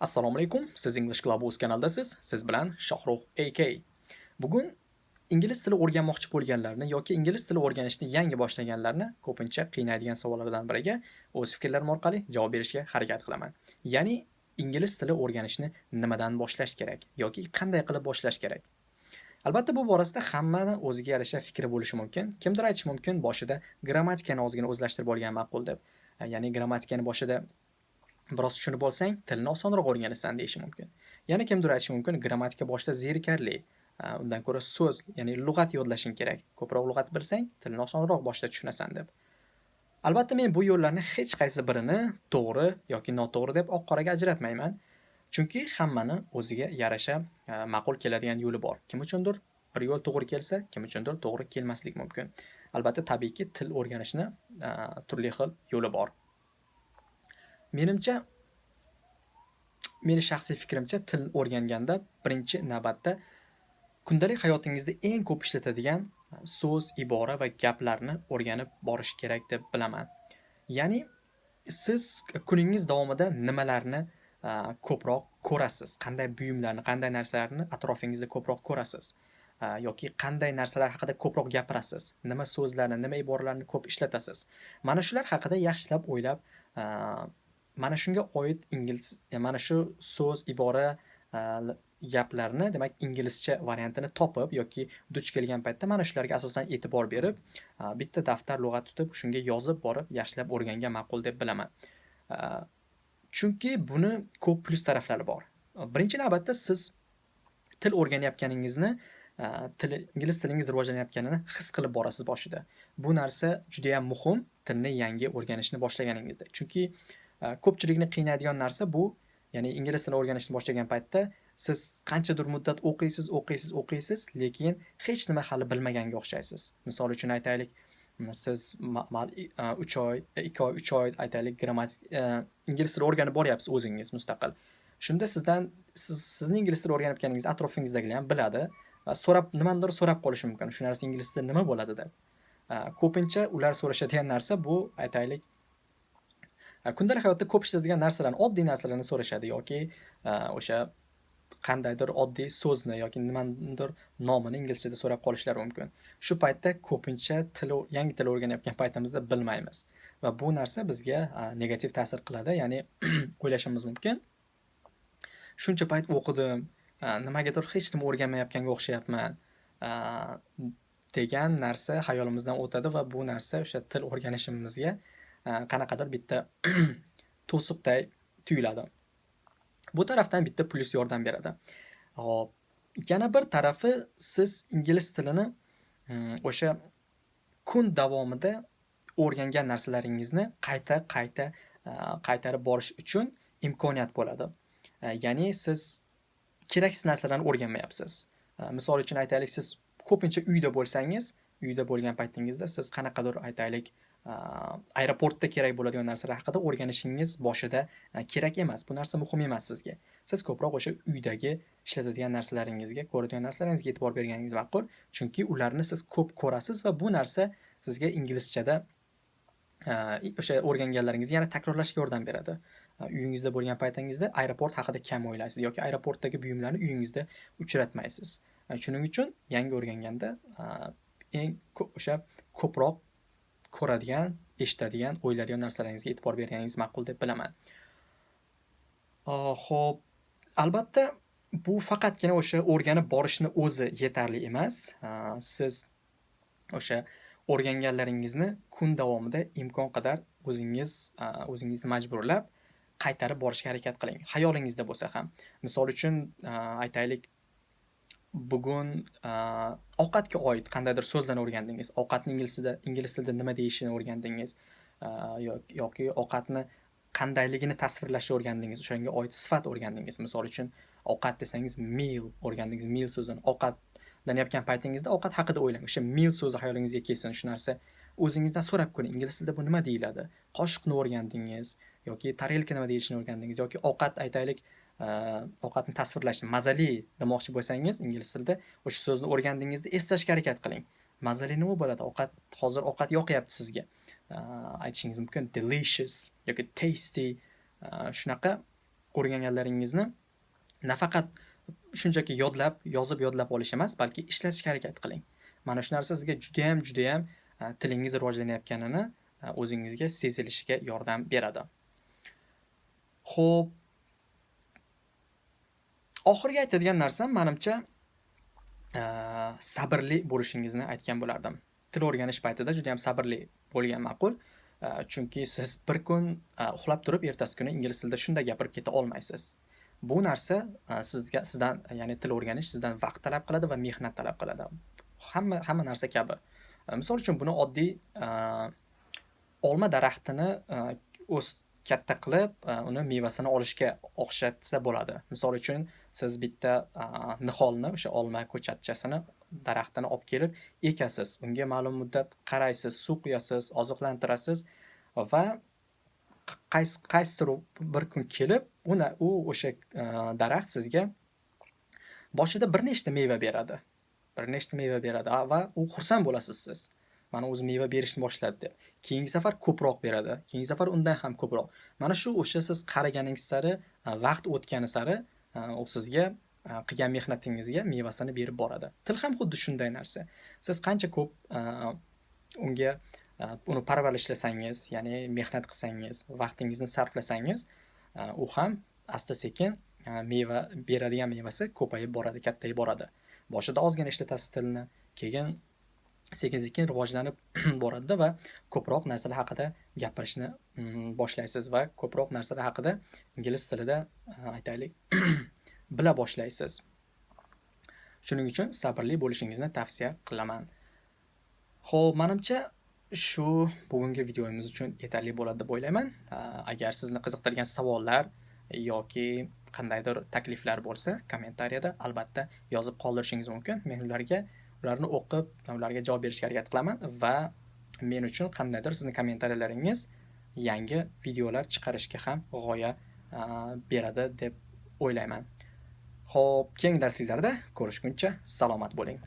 Assalomu alaykum. Siz English Clubhouse kanaldasiz. Siz bilan Shohrux AK. Bugun ingliz tili o'rganmoqchi bo'lganlarni yoki ingliz tili o'rganishni yangi boshlaganlarni ko'pincha qiynaydigan savollardan biriga o'z fikrlarim orqali javob berishga harakat qilaman. Ya'ni ingliz tili o'rganishni nimadan boshlash kerak yoki qanday qilib boshlash kerak? Albatta bu borasida hammani o'ziga yarasha fikri bo'lishi mumkin. Kimdir aytishi mumkin boshida grammatikani ozgina o'zlashtirib olgan ma'qul deb. Ya'ni grammatikani boshida biroz tushunib olsang tilni osonroq o'rganasan deyishi mumkin. Yana kimdir aytishi mumkin grammatika boshida zerikarli undan ko'ra so'z ya'ni lug'at yodlashing kerak. Ko'proq lug'at bilsang tilni osonroq boshida tushunasan deb. Albatta men bu yo'llarni hech qaysi birini to'g'ri yoki noto'g'ri deb oq qoraga ajratmayman. Chunki hammani o'ziga yarasha ma'qul keladigan yo'li bor. Kim uchundir bir yo'l to'g'ri kelsa kim uchundir to'g'ri kelmasligi mumkin. Albatta tabiiyki til o'rganishni turli xil yo'li bor. Menimcha meni shaxsiy fikrimcha til o'rganganda birinchi navbatda kundalik hayotingizda eng ko'p ishlatadigan so'z ibora va gaplarni o'rganib borish kerak deb bilaman. Ya'ni siz kuningiz davomida nimalarni ko'proq ko'rasiz? Qanday buyumlarni qanday narsalarni atrofingizda ko'proq ko'rasiz? Yoki qanday narsalar haqida ko'proq gapirasiz? Nima so'zlarni nima iboralarni ko'p ishlatasiz? Mana shular haqida yaxshilab o'ylab mana shunga oid ingliz e, mana shu so'z ibora e, gaplarni demak inglizcha variantini topib yoki duch kelgan paytda mana shularga asosan e'tibor berib e, bitta daftar lug'at tutib shunga yozib borib yaxshilab o'rgangan ma'qul deb bilaman. Chunki buni ko'p plyus taraflari bor. Birinchi navbatda siz til o'rganayotganingizni til ingliz tilingiz rivojlanayotganini his qilib borasiz boshida. Bu narsa juda yam muhim tilni yangi o'rganishni boshlaganingizda. Chunki ko'pchilikni qiynaydigan narsa bu. Ya'ni ingliz tilini o'rganishni boshlagan paytda siz qanchadir muddat o'qiysiz o'qiysiz o'qiysiz lekin hech nima hali bilmaganga o'xshaysiz. Misol uchun aytaylik siz uch oy ikki oy uch oy aytaylik grammatik ingliz tilini o'rganib boryapsiz o'zingiz mustaqil. Shunda sizdan siz sizni ingliz tilini o'rganayotganingizni atrofingizdagilar ham biladi va so'rab nimanidir so'rab qolishi mumkin. Shu narsa ingliz tilida nima bo'ladi deb. Ko'pincha ular so'rashadigan narsa bu aytaylik kundalik hayotda ko'p ishlatadigan narsalarni oddiy narsalarni so'rashadi yoki o'sha qandaydir oddiy so'zni yoki nimanidir nomini inglizchada so'rab qolishlari mumkin. Shu paytda ko'pincha til yangi til o'rganayotgan paytimizda bilmaymiz va bu narsa bizga negativ ta'sir qiladi ya'ni o'ylashimiz mumkin. Shuncha payt o'qidim nimagadir hech nima o'rganmayotganga o'xshayapman degan narsa xayolimizdan o'tadi va bu narsa o'sha til o'rganishimizga Э, qanaqadir bitta to'siqday tuyuladi. Bu tarafdan bitta plyus yordam beradi. Hop yana bir tarafi siz ingliz tilini mm, o'sha kun davomida o'rgangan narsalaringizni qayta qayta e, qaytarib borish uchun imkoniyat bo'ladi. E, ya'ni siz keraksiz narsalarni o'rganmayapsiz. E, misol uchun aytaylik siz ko'pincha uyda bo'lsangiz uyda bo'lgan paytingizda siz qanaqadir aytaylik aeroportda kerak bo'ladigan narsalar haqida o'rganishingiz boshida e, kerak emas. Bu narsa muhim emas sizga. Siz ko'proq o'sha uydagi ishlatadigan narsalaringizga ko'radigan narsalaringizga e'tibor berganingiz ma'qul. Chunki ularni siz ko'p ko'rasiz va bu narsa sizga inglizchada e, o'sha o'rganganlaringizni yana takrorlashga yordam beradi. E, uyingizda bo'lgan paytingizda aeroport haqida kam o'ylaysiz yoki aeroportdagi buyumlarni uyingizda uchratmaysiz. Shuning uchun yangi o'rganganda eng o'sha ko'proq ko'radigan eshitadigan o'ylaydigan narsalaringizga e'tibor berganingiz ma'qul deb bilaman. Ho'p albatta bu faqatgina o'sha o'rganib borishni o'zi yetarli emas. Siz o'sha o'rganganlaringizni kun davomida imkon qadar o'zingiz o'zingizni majburlab qaytarib borishga harakat qiling. Xayolingizda bo'lsa ham. Misol uchun aytaylik bugun ovqatga oid qandaydir so'zlarni o'rgandingiz? Ovqatni ingliz tilida ingliz tilida nima deyishini o'rgandingiz? Yoki ovqatni qandayligini tasvirlashni o'rgandingiz? O'shanga oid sifat o'rgandingiz. Misol uchun ovqat desangiz meal o'rgandingiz. Meal so'zini ovqatlanayotgan paytingizda ovqat haqida o'ylang. O'sha meal so'zi hayolingizga kelsin. Shu narsa o'zingizdan so'rab ko'ring. Ingliz tilida bu nima deyiladi? Qoshiqni o'rgandingiz yoki tarelka nima deyishini o'rgandingiz yoki ovqat aytaylik. Э, ovqatni tasvirlashni mazali demoqchi bo'lsangiz ingliz tilida o'sha so'zni o'rgandingizda eslashga harakat qiling mazali nima bo'ladi ovqat hozir ovqat yoqyapti sizga э, aytishingiz mumkin delicious yoki tasty э, shunaqa o'rganganlaringizni nafaqat shunchaki yodlab, yozib yodlab olish emas, balki ishlatishga harakat qiling. Mana shu narsa sizga judayam, judayam e, tilingiz rivojlanayotganini e, o'zingizga sezilishiga yordam beradi. Xo'p, oxirgi aytadigan narsam menimcha sabrli bo'lishingizni aytgan bo'lardim. Til o'rganish paytida juda ham sabrli bo'lgan ma'qul. Chunki siz bir kun uxlab turib, ertasi kuni ingliz tilida shunday gapirib keta olmaysiz. Bu narsa sizga sizdan, ya'ni til o'rganish sizdan vaqt talab qiladi va mehnat talab qiladi. Hamma hamma narsa kabi. Misol uchun buni oddiy olma daraxtini o'z katta qilib, e, uni mevasini olishga o'xshatsa bo'ladi. Misol uchun, siz bitta e, niholni, o'sha olma ko'chatchasini, daraxtini olib kelib ekasiz. Unga ma'lum muddat qaraysiz, suv quyasiz, oziqlantirasiz va qaysi qaysidir bir kun kelib, uni u o'sha e, daraxt sizga boshida bir nechta meva beradi. Bir nechta meva beradi va u xursand bo'lasiz siz. Mana o'zi meva berishni boshladi deb. Keyingi safar ko'proq beradi. Keyingi safar undan ham ko'proq. Mana shu o'sha siz qaraganingiz sari, e, vaqt o'tgani sari e, u sizga e, qilgan mehnatingizga mevasini berib boradi. Til ham xuddi shunday narsa. Siz qancha ko'p unga uni parvarishlasangiz, ya'ni mehnat qilsangiz, vaqtingizni sarflasangiz, u ham asta-sekin meva beradigan mevasi ko'payib boradi, kattayib boradi. Boshida ozgina ishlatasiz tilni, keyin sekin-sekin rivojlanib boradida va ko'proq narsalar haqida gapirishni mm, boshlaysiz va ko'proq narsalar haqida ingliz tilida e, aytaylik bila boshlaysiz. Shuning uchun sabrli bo'lishingizni tavsiya qilaman. ho'p menimcha shu bugungi videomiz uchun yetarli bo'ladi deb o'ylayman. E, agar sizni qiziqtirgan savollar yoki qandaydir takliflar bo'lsa, kommentariyada albatta yozib qoldirishingiz mumkin. Men ularga ularni o'qib, ularga javob berishga harakat qilaman va men uchun qandaydir sizni kommentariyalaringiz yangi videolar chiqarishga ham g'oya beradi deb o'ylayman. Xo'p, keyingi darsliklarda ko'rishguncha salomat bo'ling.